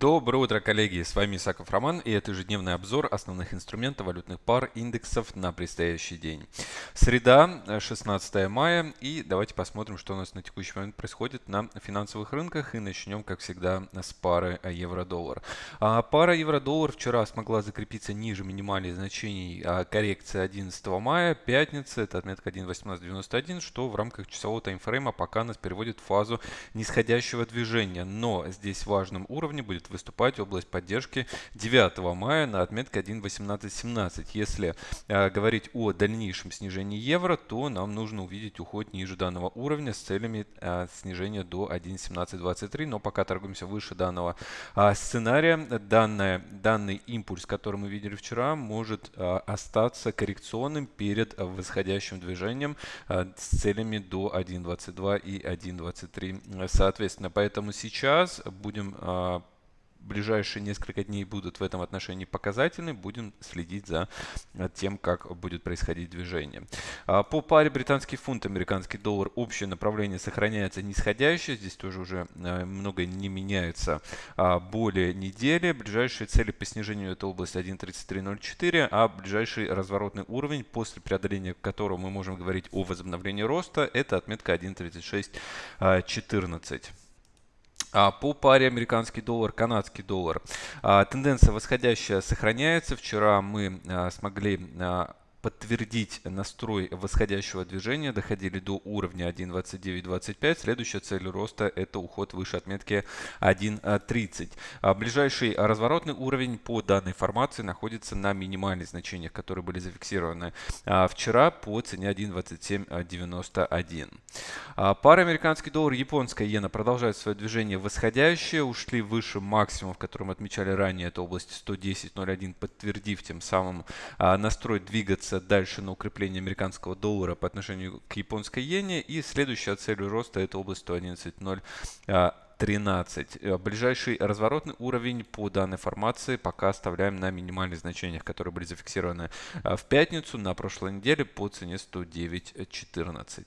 Доброе утро, коллеги! С вами Исаков Роман и это ежедневный обзор основных инструментов валютных пар индексов на предстоящий день. Среда, 16 мая и давайте посмотрим, что у нас на текущий момент происходит на финансовых рынках и начнем, как всегда, с пары евро-доллар. А, пара евро-доллар вчера смогла закрепиться ниже минимальных значений а, коррекции 11 мая, пятница, это отметка 1.1891, что в рамках часового таймфрейма пока нас переводит в фазу нисходящего движения, но здесь важным уровнем будет выступать область поддержки 9 мая на отметке 1.1817. Если э, говорить о дальнейшем снижении евро, то нам нужно увидеть уход ниже данного уровня с целями э, снижения до 1.1723, но пока торгуемся выше данного э, сценария. Данное, данный импульс, который мы видели вчера, может остаться коррекционным перед восходящим движением с целями до 1.22 и 1.23 соответственно. Поэтому сейчас будем ближайшие несколько дней будут в этом отношении показательны. Будем следить за тем, как будет происходить движение. А, по паре британский фунт, американский доллар, общее направление сохраняется нисходящее. Здесь тоже уже э, многое не меняется а, более недели. Ближайшие цели по снижению это область 1.3304, а ближайший разворотный уровень, после преодоления которого мы можем говорить о возобновлении роста, это отметка 1.3614. А, по паре американский доллар, канадский доллар. А, тенденция восходящая сохраняется. Вчера мы а, смогли подтвердить настрой восходящего движения, доходили до уровня 1.2925. Следующая цель роста это уход выше отметки 1.30. А ближайший разворотный уровень по данной формации находится на минимальных значениях, которые были зафиксированы а, вчера по цене 1.2791. А, пара американский доллар, японская иена продолжает свое движение восходящее. Ушли выше максимумов, которые мы отмечали ранее, это область 110.01, подтвердив тем самым настрой двигаться двигаться дальше на укрепление американского доллара по отношению к японской иене. И следующая цель роста это область 111.0. 13. Э, ближайший разворотный уровень по данной формации пока оставляем на минимальных значениях, которые были зафиксированы э, в пятницу на прошлой неделе по цене 109.14.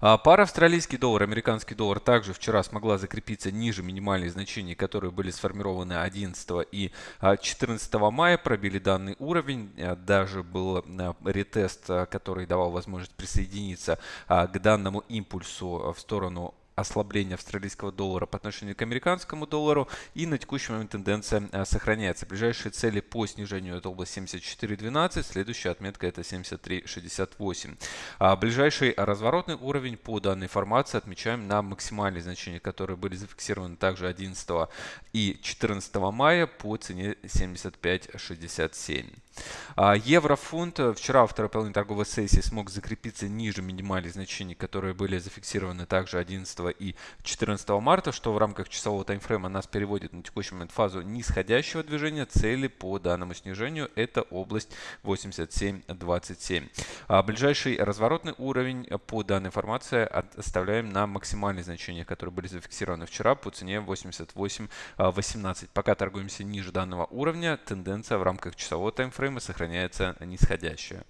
А, пара австралийский доллар, американский доллар также вчера смогла закрепиться ниже минимальных значений, которые были сформированы 11 и 14 а, мая, пробили данный уровень. А, даже был ретест, который давал возможность присоединиться к данному импульсу в сторону ослабления австралийского доллара по отношению к американскому доллару. И на текущий момент тенденция э, сохраняется. Ближайшие цели по снижению это область 74.12, следующая отметка это 73.68. А ближайший разворотный уровень по данной формации отмечаем на максимальные значения, которые были зафиксированы также 11 и 14 мая по цене 75.67. А, еврофунт вчера во второй половине торговой сессии смог закрепиться ниже минимальных значений, которые были зафиксированы также 11 и 14 марта, что в рамках часового таймфрейма нас переводит на текущий момент фазу нисходящего движения. Цели по данному снижению это область 87.27. А ближайший разворотный уровень по данной формации оставляем на максимальные значения, которые были зафиксированы вчера по цене 88.18. Пока торгуемся ниже данного уровня, тенденция в рамках часового таймфрейма фрейма сохраняется нисходящая.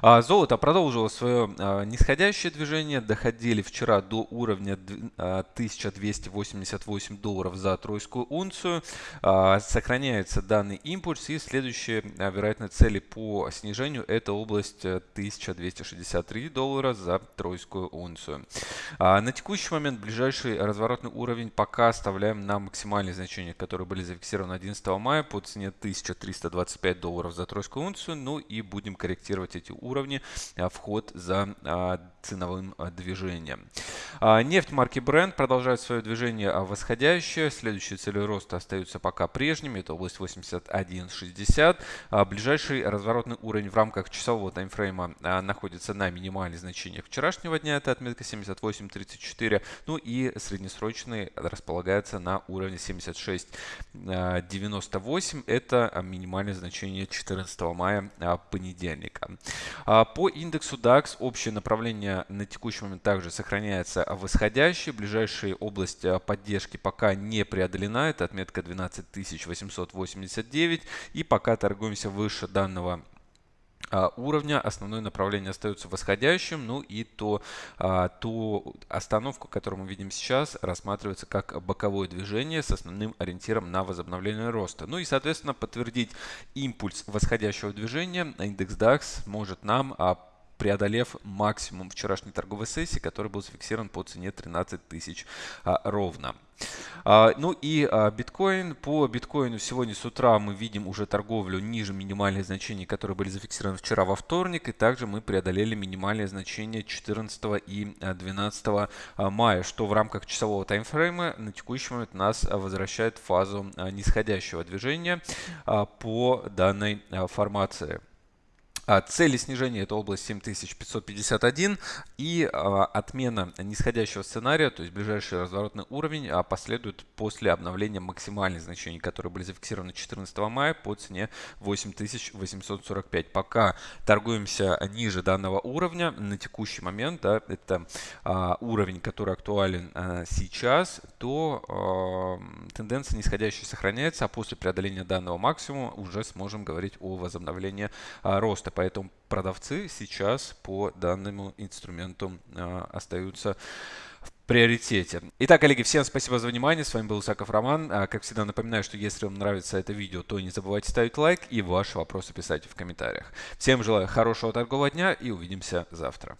А, золото продолжило свое а, нисходящее движение. Доходили вчера до уровня 1288 а, долларов за тройскую унцию. Сохраняется данный импульс. И следующие, вероятно, цели по снижению это область 1263 доллара за тройскую унцию. На текущий момент ближайший разворотный уровень пока оставляем на максимальные значения, которые были зафиксированы 11 мая по цене 1325 долларов за тройскую унцию. Ну и будем корректировать эти уровни а, вход за а, ценовым а, движением. Нефть марки Brent продолжает свое движение восходящее. Следующие цели роста остаются пока прежними. Это область 81.60. Ближайший разворотный уровень в рамках часового таймфрейма находится на минимальных значениях вчерашнего дня. Это отметка 78.34. Ну и среднесрочный располагается на уровне 76.98. Это минимальное значение 14 мая понедельника. А, по индексу DAX общее направление на текущий момент также сохраняется восходящее. Ближайшая область а, поддержки пока не преодолена. Это отметка 12889. И пока торгуемся выше данного уровня. Основное направление остается восходящим. Ну и то, а, ту остановку, которую мы видим сейчас, рассматривается как боковое движение с основным ориентиром на возобновление роста. Ну и, соответственно, подтвердить импульс восходящего движения индекс DAX может нам а, преодолев максимум вчерашней торговой сессии, который был зафиксирован по цене 13 тысяч а, ровно. А, ну и а, биткоин. По биткоину сегодня с утра мы видим уже торговлю ниже минимальных значений, которые были зафиксированы вчера во вторник. И также мы преодолели минимальные значения 14 и 12 мая, что в рамках часового таймфрейма на текущий момент нас возвращает в фазу нисходящего движения по данной формации. А, цели снижения это область 7551 и а, отмена нисходящего сценария, то есть ближайший разворотный уровень а, последует после обновления максимальных значений, которые были зафиксированы 14 мая по цене 8845. Пока торгуемся ниже данного уровня на текущий момент, да, это уровень, который актуален сейчас, то тенденция нисходящая сохраняется, а после преодоления данного максимума уже сможем говорить о возобновлении роста поэтому продавцы сейчас по данному инструменту а, остаются в приоритете. Итак, коллеги, всем спасибо за внимание. С вами был Усаков Роман. А, как всегда, напоминаю, что если вам нравится это видео, то не забывайте ставить лайк и ваши вопросы писать в комментариях. Всем желаю хорошего торгового дня и увидимся завтра.